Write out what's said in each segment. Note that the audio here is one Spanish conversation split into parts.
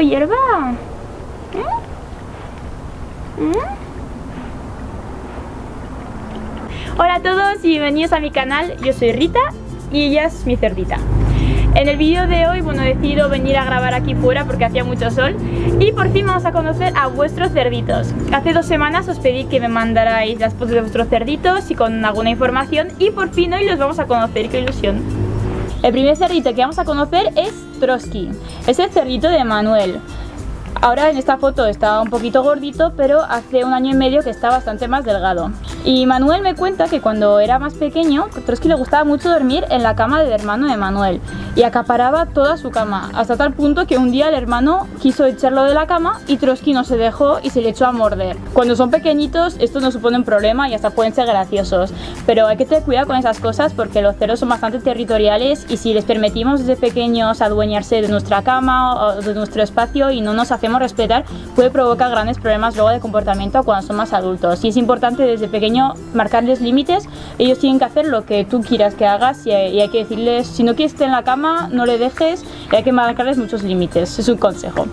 hierba? ¿Eh? ¿Eh? Hola a todos y bienvenidos a mi canal, yo soy Rita y ella es mi cerdita. En el vídeo de hoy, bueno, he decidido venir a grabar aquí fuera porque hacía mucho sol y por fin vamos a conocer a vuestros cerditos. Hace dos semanas os pedí que me mandarais las fotos de vuestros cerditos y con alguna información y por fin hoy los vamos a conocer, qué ilusión. El primer cerdito que vamos a conocer es Trotsky, es el cerdito de Manuel. Ahora en esta foto está un poquito gordito, pero hace un año y medio que está bastante más delgado. Y Manuel me cuenta que cuando era más pequeño, Trotsky le gustaba mucho dormir en la cama del hermano de Manuel y acaparaba toda su cama, hasta tal punto que un día el hermano quiso echarlo de la cama y Trotsky no se dejó y se le echó a morder. Cuando son pequeñitos esto no supone un problema y hasta pueden ser graciosos, pero hay que tener cuidado con esas cosas porque los cerdos son bastante territoriales y si les permitimos desde pequeños adueñarse de nuestra cama o de nuestro espacio y no nos hacemos respetar, puede provocar grandes problemas luego de comportamiento cuando son más adultos. Y es importante desde pequeño marcarles límites, ellos tienen que hacer lo que tú quieras que hagas y hay que decirles, si no quieres estar en la cama, no le dejes y hay que marcarles muchos límites, es un consejo.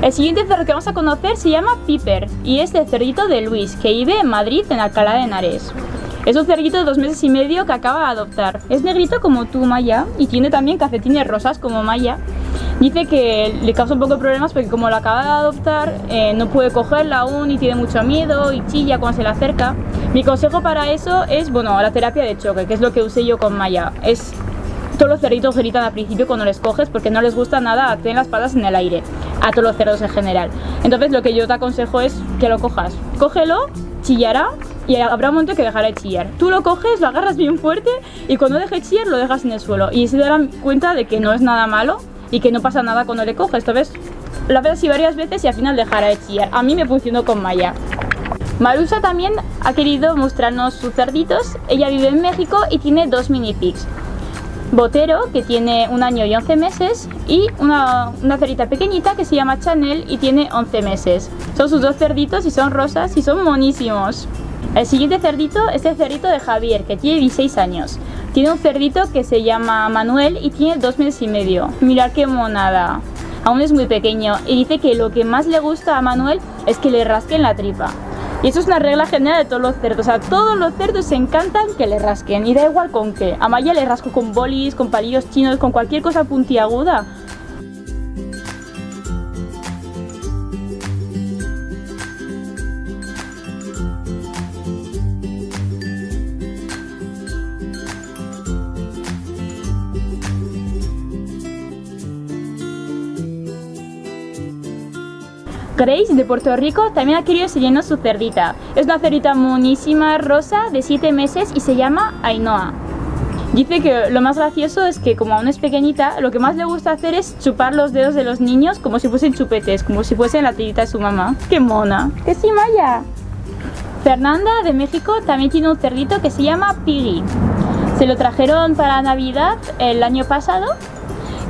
El siguiente cerdo que vamos a conocer se llama Piper y es el cerdito de Luis, que vive en Madrid, en Alcalá de Henares. Es un cerdito de dos meses y medio que acaba de adoptar. Es negrito como tú, Maya, y tiene también cafetines rosas como Maya. Dice que le causa un poco de problemas porque como la acaba de adoptar, eh, no puede cogerla aún y tiene mucho miedo y chilla cuando se le acerca. Mi consejo para eso es, bueno, la terapia de choque, que es lo que usé yo con Maya. Es todos los cerditos gritan al principio cuando les coges porque no les gusta nada tener las patas en el aire, a todos los cerdos en general. Entonces lo que yo te aconsejo es que lo cojas. Cógelo, chillará y habrá un momento que dejará de chillar. Tú lo coges, lo agarras bien fuerte y cuando deje de chillar lo dejas en el suelo y se darán cuenta de que no es nada malo y que no pasa nada cuando le coges. Entonces la ves así varias veces y al final dejará de chillar. A mí me funcionó con Maya. Marusa también ha querido mostrarnos sus cerditos. Ella vive en México y tiene dos mini pigs. Botero, que tiene un año y 11 meses, y una, una cerita pequeñita que se llama Chanel y tiene 11 meses. Son sus dos cerditos y son rosas y son monísimos. El siguiente cerdito es el cerdito de Javier, que tiene 16 años. Tiene un cerdito que se llama Manuel y tiene dos meses y medio. Mirad qué monada. Aún es muy pequeño y dice que lo que más le gusta a Manuel es que le rasquen la tripa. Y eso es una regla general de todos los cerdos. O sea, todos los cerdos se encantan que le rasquen. Y da igual con qué. A Maya le rasco con bolis, con palillos chinos, con cualquier cosa puntiaguda. Grace de Puerto Rico también ha querido seguirnos su cerdita. Es una cerdita monísima, rosa, de 7 meses y se llama Ainhoa. Dice que lo más gracioso es que como aún es pequeñita, lo que más le gusta hacer es chupar los dedos de los niños como si fuesen chupetes, como si fuesen la tirita de su mamá. ¡Qué mona! ¡Que sí, Maya! Fernanda de México también tiene un cerdito que se llama Piggy. Se lo trajeron para Navidad el año pasado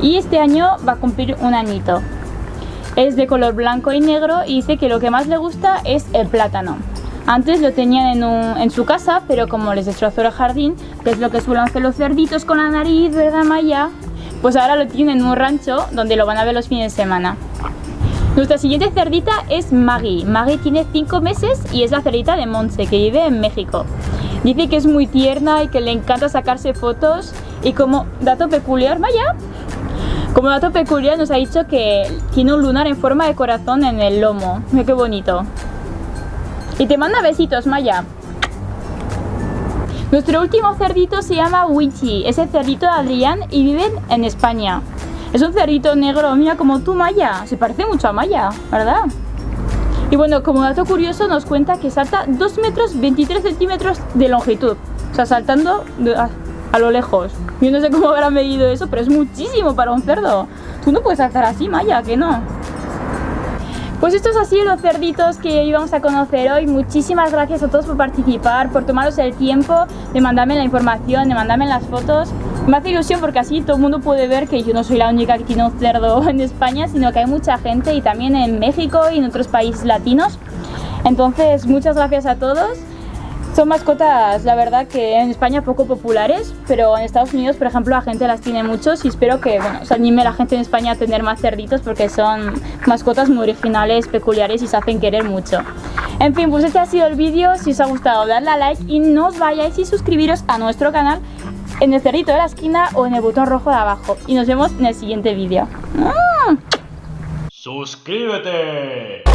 y este año va a cumplir un añito. Es de color blanco y negro y dice que lo que más le gusta es el plátano. Antes lo tenían en, su casa, pero como les destrozó el jardín, que es lo que suelen hacer los cerditos con la nariz, ¿verdad Maya? Pues ahora lo tienen en un rancho donde lo van a ver los fines de semana. Nuestra siguiente cerdita es Maggie. Maggie tiene 5 meses y es la cerdita de Monse, que vive en México. Dice que es muy tierna y que le encanta sacarse fotos y como dato peculiar, Maya, como dato peculiar nos ha dicho que tiene un lunar en forma de corazón en el lomo. Mira qué bonito. Y te manda besitos, Maya. Nuestro último cerdito se llama Wichi. Es el cerdito de Adrián y vive en España. Es un cerdito negro, mira como tú, Maya. Se parece mucho a Maya, ¿verdad? Y bueno, como dato curioso nos cuenta que salta 2 metros 23 centímetros de longitud. O sea, saltando a lo lejos. Yo no sé cómo habrá medido eso, pero es muchísimo para un cerdo. Tú no puedes hacer así, Maya, que no. Pues estos han sido los cerditos que íbamos a conocer hoy. Muchísimas gracias a todos por participar, por tomaros el tiempo de mandarme la información, de mandarme las fotos. Me hace ilusión porque así todo el mundo puede ver que yo no soy la única que tiene un cerdo en España, sino que hay mucha gente y también en México y en otros países latinos. Entonces, muchas gracias a todos Son mascotas, la verdad, que en España poco populares, pero en Estados Unidos, por ejemplo, la gente las tiene muchos y espero que, bueno, se anime la gente en España a tener más cerditos porque son mascotas muy originales, peculiares y se hacen querer mucho. En fin, pues este ha sido el vídeo. Si os ha gustado, darle a like y no os vayáis y suscribiros a nuestro canal en el cerrito de la esquina o en el botón rojo de abajo. Y nos vemos en el siguiente vídeo. ¡Ah! ¡Suscríbete!